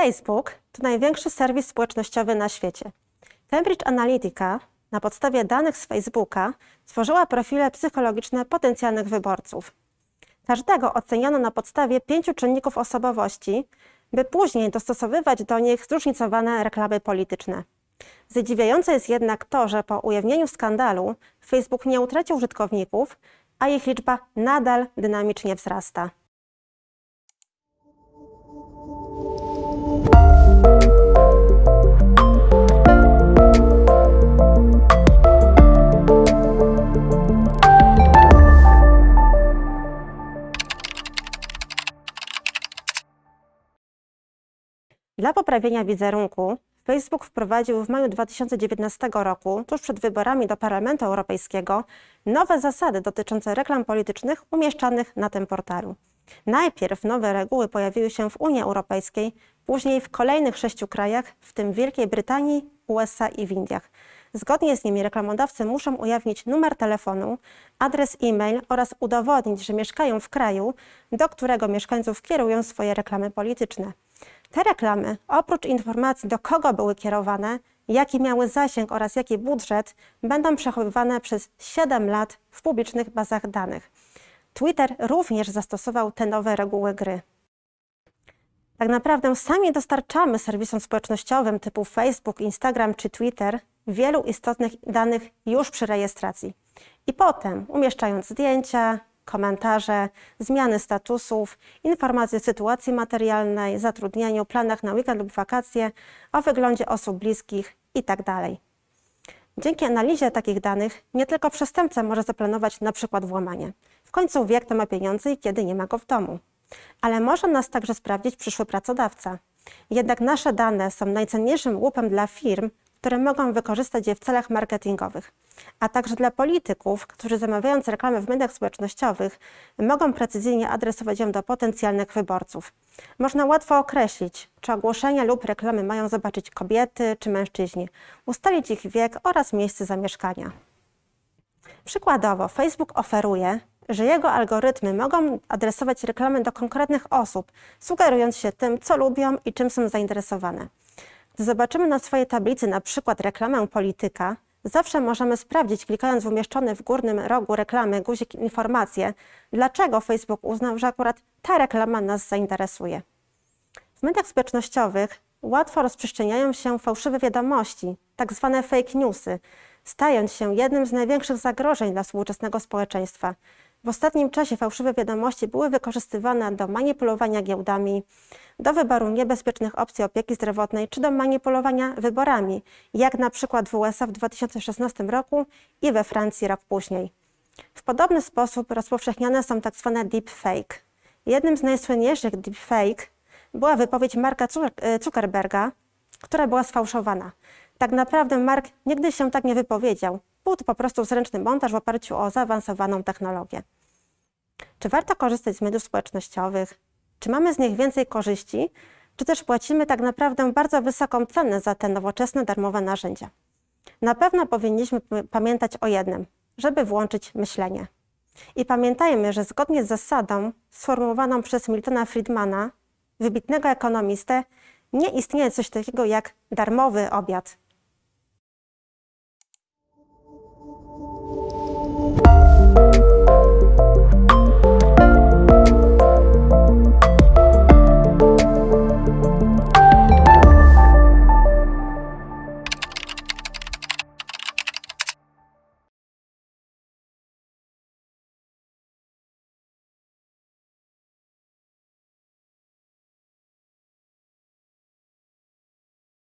Facebook to największy serwis społecznościowy na świecie. Cambridge Analytica na podstawie danych z Facebooka tworzyła profile psychologiczne potencjalnych wyborców. Każdego oceniono na podstawie pięciu czynników osobowości, by później dostosowywać do nich zróżnicowane reklamy polityczne. Zadziwiające jest jednak to, że po ujawnieniu skandalu Facebook nie utracił użytkowników, a ich liczba nadal dynamicznie wzrasta. Dla poprawienia wizerunku Facebook wprowadził w maju 2019 roku, tuż przed wyborami do Parlamentu Europejskiego, nowe zasady dotyczące reklam politycznych umieszczanych na tym portalu. Najpierw nowe reguły pojawiły się w Unii Europejskiej, później w kolejnych sześciu krajach, w tym Wielkiej Brytanii, USA i w Indiach. Zgodnie z nimi reklamodawcy muszą ujawnić numer telefonu, adres e-mail oraz udowodnić, że mieszkają w kraju, do którego mieszkańców kierują swoje reklamy polityczne. Te reklamy, oprócz informacji, do kogo były kierowane, jaki miały zasięg oraz jaki budżet, będą przechowywane przez 7 lat w publicznych bazach danych. Twitter również zastosował te nowe reguły gry. Tak naprawdę sami dostarczamy serwisom społecznościowym typu Facebook, Instagram czy Twitter wielu istotnych danych już przy rejestracji. I potem, umieszczając zdjęcia, komentarze, zmiany statusów, informacje o sytuacji materialnej, zatrudnieniu, planach na weekend lub wakacje, o wyglądzie osób bliskich itd. Dzięki analizie takich danych nie tylko przestępca może zaplanować na przykład włamanie. W końcu wie, kto ma pieniądze i kiedy nie ma go w domu. Ale może nas także sprawdzić przyszły pracodawca. Jednak nasze dane są najcenniejszym łupem dla firm, które mogą wykorzystać je w celach marketingowych, a także dla polityków, którzy zamawiając reklamy w mediach społecznościowych, mogą precyzyjnie adresować ją do potencjalnych wyborców. Można łatwo określić, czy ogłoszenia lub reklamy mają zobaczyć kobiety czy mężczyźni, ustalić ich wiek oraz miejsce zamieszkania. Przykładowo, Facebook oferuje, że jego algorytmy mogą adresować reklamy do konkretnych osób, sugerując się tym, co lubią i czym są zainteresowane. Gdy zobaczymy na swojej tablicy na przykład reklamę polityka, zawsze możemy sprawdzić, klikając w umieszczony w górnym rogu reklamy guzik informacje, dlaczego Facebook uznał, że akurat ta reklama nas zainteresuje. W mediach społecznościowych łatwo rozprzestrzeniają się fałszywe wiadomości, tak zwane fake newsy, stając się jednym z największych zagrożeń dla współczesnego społeczeństwa. W ostatnim czasie fałszywe wiadomości były wykorzystywane do manipulowania giełdami, do wyboru niebezpiecznych opcji opieki zdrowotnej czy do manipulowania wyborami, jak na przykład w USA w 2016 roku i we Francji rok później. W podobny sposób rozpowszechniane są tzw. Tak deepfake. Jednym z najsłynniejszych deepfake była wypowiedź Marka Zuckerberga, która była sfałszowana. Tak naprawdę Mark nigdy się tak nie wypowiedział. Był to po prostu zręczny montaż w oparciu o zaawansowaną technologię. Czy warto korzystać z mediów społecznościowych? Czy mamy z nich więcej korzyści? Czy też płacimy tak naprawdę bardzo wysoką cenę za te nowoczesne, darmowe narzędzia? Na pewno powinniśmy pamiętać o jednym, żeby włączyć myślenie. I pamiętajmy, że zgodnie z zasadą sformułowaną przez Miltona Friedmana, wybitnego ekonomistę, nie istnieje coś takiego jak darmowy obiad.